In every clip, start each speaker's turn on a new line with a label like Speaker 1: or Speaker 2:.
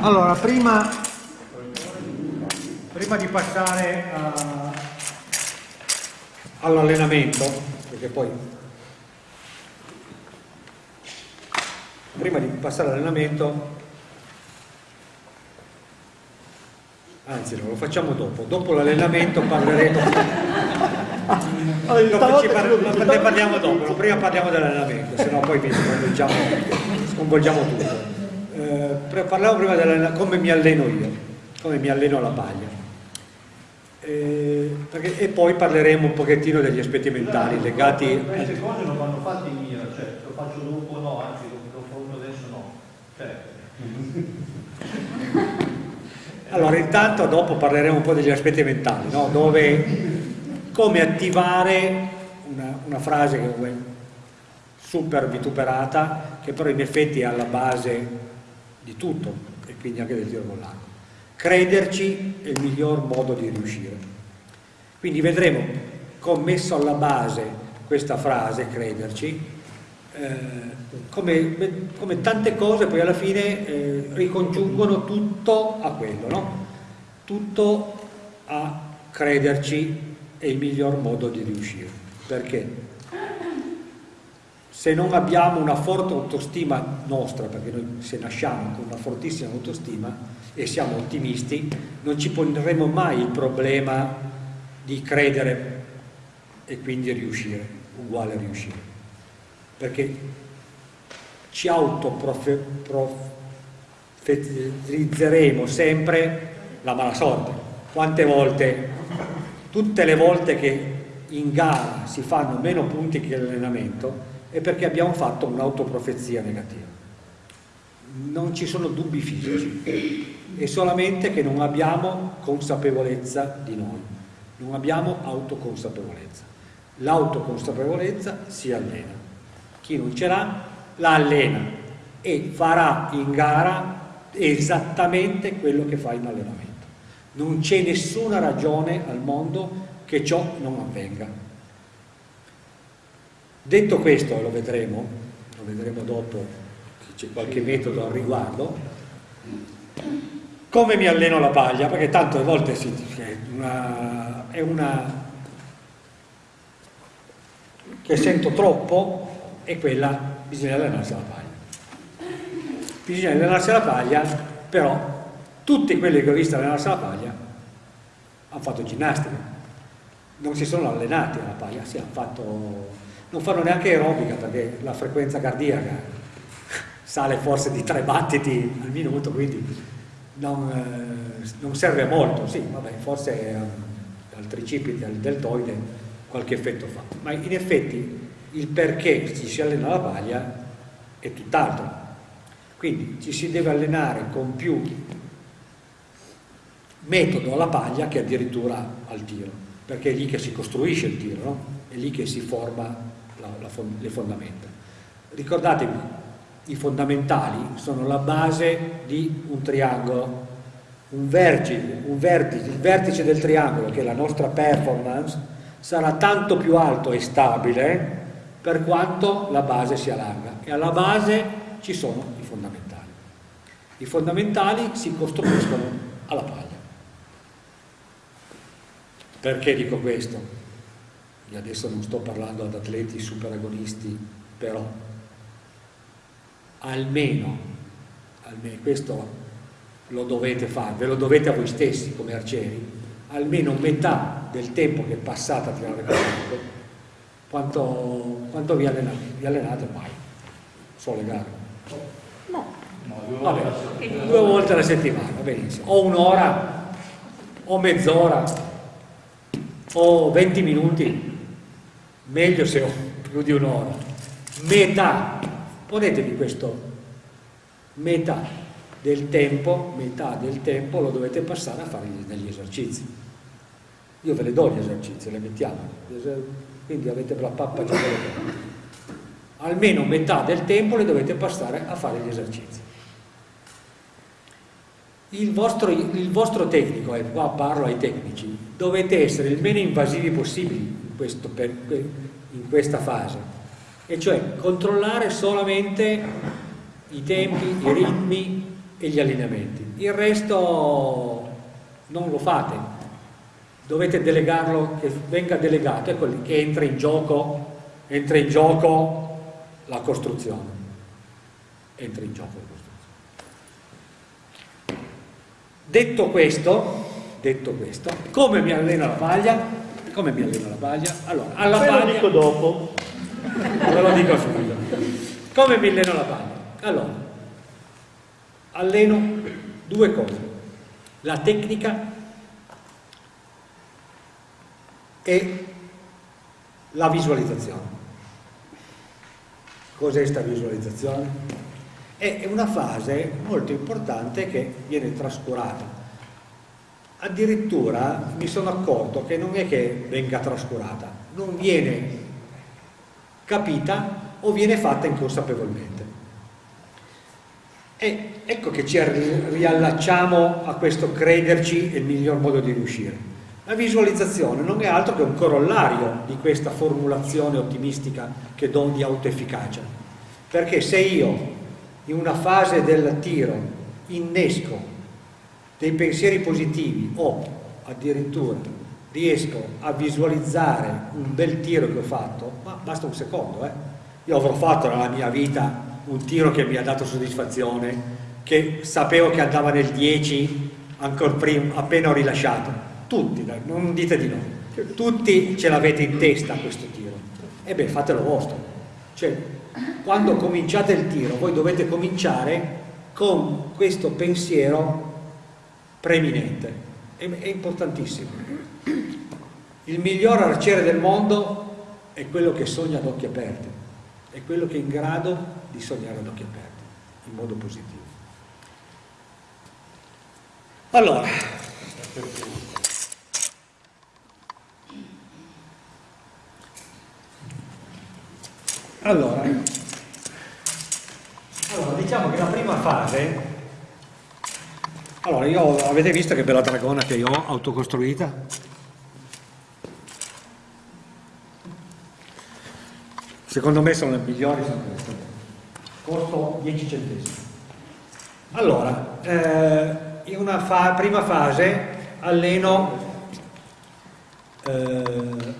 Speaker 1: Allora, prima, prima di passare all'allenamento, perché poi prima di passare all'allenamento, anzi no, lo facciamo dopo, dopo l'allenamento parleremo, dopo par ne parliamo dopo, prima parliamo dell'allenamento, sennò poi mi sconvolgiamo, sconvolgiamo tutto. Eh, parliamo prima della, come mi alleno io, come mi alleno alla paglia. Eh, perché, e poi parleremo un pochettino degli aspetti mentali legati...
Speaker 2: Queste cose non vanno fatte in mira, cioè lo faccio dopo no, anzi Certo.
Speaker 1: Allora, intanto dopo parleremo un po' degli aspetti mentali, no? Dove, come attivare una, una frase che è super vituperata, che però in effetti è alla base di tutto, e quindi anche del tiro con l'arco. Crederci è il miglior modo di riuscire. Quindi vedremo come messo alla base questa frase, crederci, eh, come, come, tante cose poi alla fine eh, ricongiungono tutto a quello, no? tutto a crederci è il miglior modo di riuscire. Perché? Se non abbiamo una forte autostima nostra, perché noi se nasciamo con una fortissima autostima e siamo ottimisti, non ci porremo mai il problema di credere e quindi riuscire, uguale a riuscire perché ci autoprofetizzeremo sempre la mala sorte. Quante volte, tutte le volte che in gara si fanno meno punti che l'allenamento è perché abbiamo fatto un'autoprofezia negativa. Non ci sono dubbi fisici, è solamente che non abbiamo consapevolezza di noi, non abbiamo autoconsapevolezza. L'autoconsapevolezza si allena chi non ce l'ha la allena e farà in gara esattamente quello che fa in allenamento. Non c'è nessuna ragione al mondo che ciò non avvenga. Detto questo, lo vedremo, lo vedremo dopo, c'è qualche metodo al riguardo, come mi alleno la paglia, perché tante volte sì, è una, è una che sento troppo è quella, bisogna allenarsi alla paglia. Bisogna allenarsi alla paglia, però tutti quelli che ho visto allenarsi alla paglia hanno fatto ginnastica, non si sono allenati alla paglia, sì, hanno fatto, non fanno neanche aerobica perché la frequenza cardiaca sale forse di tre battiti al minuto, quindi non, eh, non serve molto, sì, vabbè, forse al tricipite, al deltoide qualche effetto fa, ma in effetti il perché ci si allena la paglia è tutt'altro. Quindi ci si deve allenare con più metodo alla paglia che addirittura al tiro, perché è lì che si costruisce il tiro, no? è lì che si forma la, la, le fondamenta. Ricordatevi, i fondamentali sono la base di un triangolo, un vertice, un vertice, il vertice del triangolo che è la nostra performance sarà tanto più alto e stabile per quanto la base sia larga e alla base ci sono i fondamentali. I fondamentali si costruiscono alla paglia. Perché dico questo? Io adesso non sto parlando ad atleti super agonisti, però almeno, almeno questo lo dovete fare, ve lo dovete a voi stessi come arcieri, almeno metà del tempo che passate a tirare con quanto, quanto vi, allenate? vi allenate mai? Solo le gare?
Speaker 3: No.
Speaker 1: Vabbè, due volte alla settimana, benissimo. O un'ora, o mezz'ora, o 20 minuti, meglio se ho più di un'ora. Metà, ponetevi questo, metà del tempo, metà del tempo lo dovete passare a fare degli esercizi. Io ve le do gli esercizi, le mettiamo. Quindi avete la pappa già almeno metà del tempo le dovete passare a fare gli esercizi. Il vostro, il vostro tecnico, e qua parlo ai tecnici dovete essere il meno invasivi possibili questo, per, in questa fase e cioè controllare solamente i tempi, i ritmi e gli allineamenti. Il resto non lo fate, dovete delegarlo, che venga delegato, ecco che entra in gioco, entra in gioco la costruzione. Entra in gioco la costruzione. Detto questo, detto questo, come mi allena la paglia? Come mi allena la paglia? Allora, alla
Speaker 2: Ve
Speaker 1: paglia...
Speaker 2: lo dico dopo.
Speaker 1: Ve lo dico subito. Come mi alleno la paglia? Allora, alleno due cose. La tecnica e la visualizzazione. Cos'è questa visualizzazione? È una fase molto importante che viene trascurata. Addirittura mi sono accorto che non è che venga trascurata, non viene capita o viene fatta inconsapevolmente. E ecco che ci riallacciamo a questo crederci è il miglior modo di riuscire. La visualizzazione non è altro che un corollario di questa formulazione ottimistica che do di autoefficacia. Perché se io in una fase del tiro innesco dei pensieri positivi o addirittura riesco a visualizzare un bel tiro che ho fatto, ma basta un secondo, eh? io avrò fatto nella mia vita un tiro che mi ha dato soddisfazione, che sapevo che andava nel 10 ancora prima, appena ho rilasciato, tutti, non dite di no, tutti ce l'avete in testa questo tiro, e beh fatelo vostro, cioè quando cominciate il tiro voi dovete cominciare con questo pensiero preeminente, è, è importantissimo. Il miglior arciere del mondo è quello che sogna ad occhi aperti, è quello che è in grado di sognare ad occhi aperti, in modo positivo. Allora, allora, allora, diciamo che la prima fase, allora io avete visto che bella dragona che io ho autocostruita? Secondo me sono le migliori, sono queste. Costo 10 centesimi. Allora, eh, in una fa prima fase alleno eh,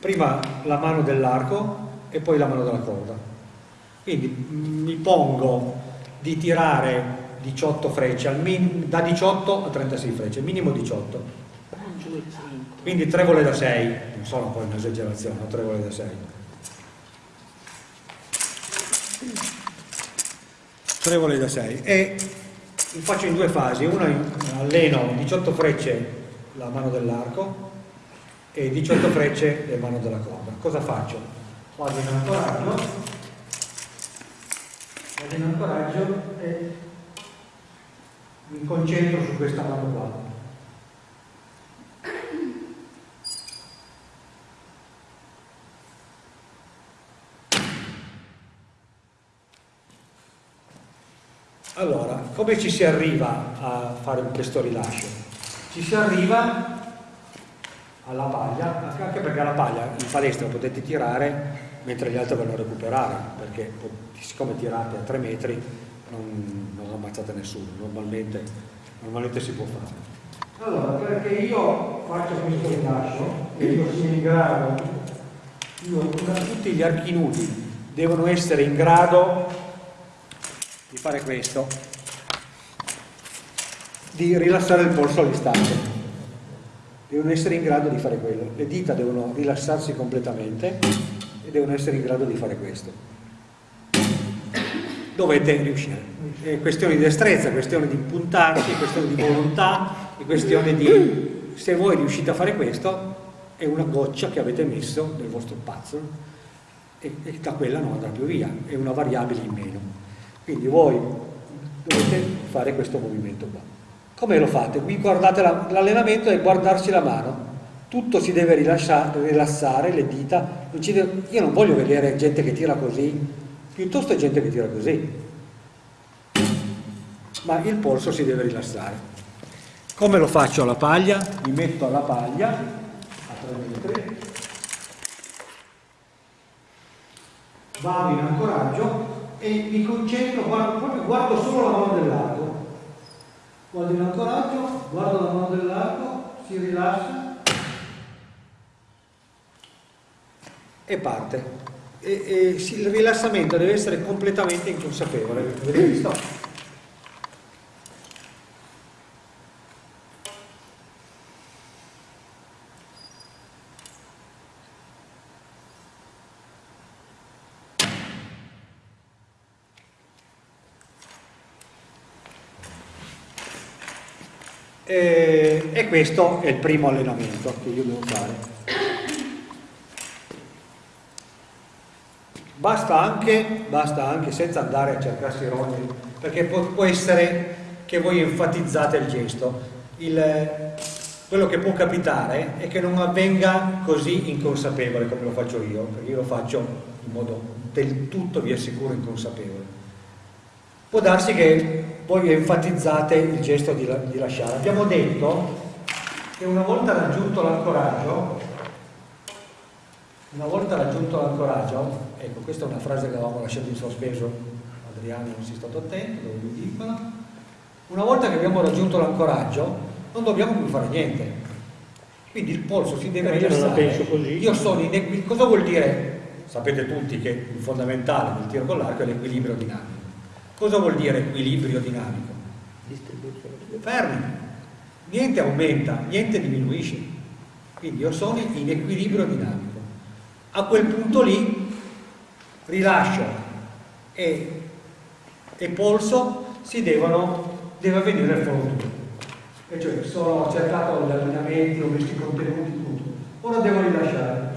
Speaker 1: prima la mano dell'arco e poi la mano della corda. Quindi mi pongo di tirare 18 frecce, da 18 a 36 frecce, minimo 18 quindi 3 vole da 6 non sono poi un'esagerazione 3 vole da 6 3 vole da 6 e lo faccio in due fasi. Una alleno 18 frecce la mano dell'arco e 18 frecce le mano della corda cosa faccio? vado in ancoraggio. Vado in ancoraggio e mi concentro su questa mano qua Allora, come ci si arriva a fare questo rilascio? Ci si arriva alla paglia, anche perché alla paglia in palestra potete tirare mentre gli altri vanno a recuperare, perché siccome tirate a 3 metri non ammazzate nessuno, normalmente, normalmente si può fare. Allora, perché io faccio questo rilascio e io sia in grado, io, tutti gli archi nudi devono essere in grado di fare questo, di rilassare il polso all'istante. Devono essere in grado di fare quello. Le dita devono rilassarsi completamente e devono essere in grado di fare questo. Dovete riuscire. È questione di destrezza, è questione di puntarsi, è questione di volontà, è questione di... Se voi riuscite a fare questo, è una goccia che avete messo nel vostro puzzle e, e da quella non andrà più via, è una variabile in meno. Quindi voi dovete fare questo movimento qua. Come lo fate? Qui guardate l'allenamento la, e guardarsi la mano. Tutto si deve rilassare, le dita. Io non voglio vedere gente che tira così, piuttosto gente che tira così. Ma il polso si deve rilassare. Come lo faccio alla paglia? Mi metto alla paglia a 3 metri, vado in ancoraggio e mi concentro, guardo, proprio guardo solo la mano dell'arco. Guardo l'ancoraggio, guardo la mano dell'arco, si rilassa e parte. E, e, il rilassamento deve essere completamente inconsapevole. Vedete visto? E, e questo è il primo allenamento che io devo fare. Basta anche, basta anche senza andare a cercarsi rogni, perché può, può, essere che voi enfatizzate il gesto. Il, quello che può capitare è che non avvenga così inconsapevole come lo faccio io, perché io lo faccio in modo del tutto, vi assicuro, inconsapevole. Può darsi che voi enfatizzate il gesto di, di lasciare. Abbiamo detto che una volta raggiunto l'ancoraggio, una volta raggiunto l'ancoraggio, ecco questa è una frase che avevamo lasciato in sospeso, Adriano non si è stato attento, dove vi dicono, una volta che abbiamo raggiunto l'ancoraggio non dobbiamo più fare niente, quindi il polso si deve rilassare. Io sono in equilibrio, cosa vuol dire? Sapete tutti che il fondamentale del tiro con l'arco è l'equilibrio dinamico. Cosa vuol dire equilibrio dinamico? Fermi, niente aumenta, niente diminuisce. Quindi io sono in equilibrio dinamico. A quel punto lì rilascio e, e polso si devono, deve avvenire il follow E cioè sono, cercato gli allineamenti, ho messo i contenuti, tutto. Ora devo rilasciare.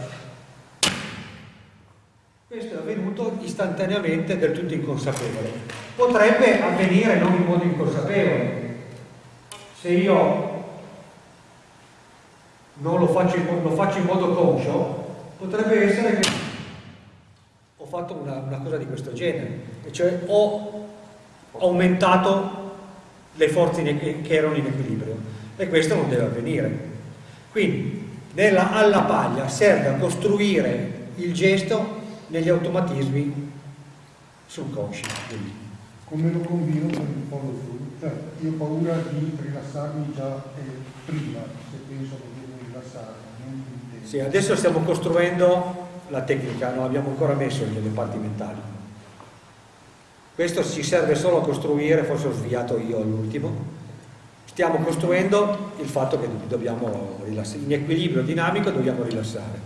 Speaker 1: Questo è avvenuto istantaneamente del tutto inconsapevole potrebbe avvenire non in modo inconsapevole. Se io non lo faccio lo faccio in modo conscio, potrebbe essere che ho fatto una, una cosa di questo genere, e cioè ho aumentato le forze che erano in equilibrio e questo non deve avvenire. Quindi nella alla paglia serve a costruire il gesto negli automatismi subconsci. Quindi
Speaker 3: come lo combino con il follow? Cioè, io ho paura di rilassarmi già eh, prima, se penso che devo più
Speaker 1: Sì, adesso stiamo costruendo la tecnica, non abbiamo ancora messo parti mentali. Questo ci serve solo a costruire, forse ho sviato io all'ultimo, stiamo costruendo il fatto che dobbiamo rilassare, in equilibrio dinamico dobbiamo rilassare.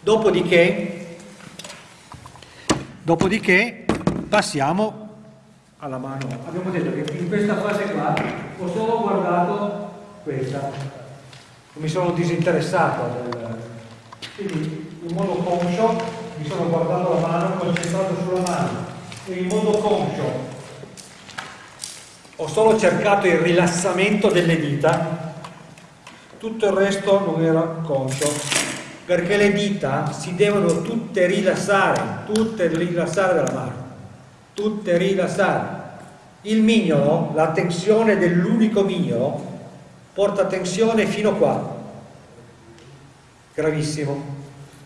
Speaker 1: Dopodiché, dopodiché passiamo alla mano. Abbiamo detto che in questa fase qua ho solo guardato questa, mi sono disinteressato del... quindi in modo conscio mi sono guardato la mano, concentrato sulla mano e in modo conscio ho solo cercato il rilassamento delle dita, tutto il resto non era conscio, perché le dita si devono tutte rilassare, tutte rilassare dalla mano tutte rilassate. Il mignolo, la tensione dell'unico mignolo, porta tensione fino qua. Gravissimo.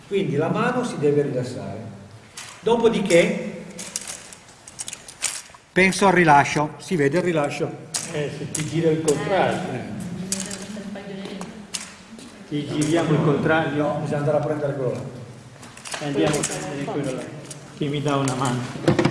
Speaker 1: Quindi la mano si deve rilassare. Dopodiché penso al rilascio. Si vede il rilascio?
Speaker 4: Eh, se ti gira il contrario. Eh. Ti giriamo il contrario.
Speaker 1: No, bisogna andare a prendere quello là.
Speaker 4: Andiamo a prendere quello là. Chi mi dà una mano.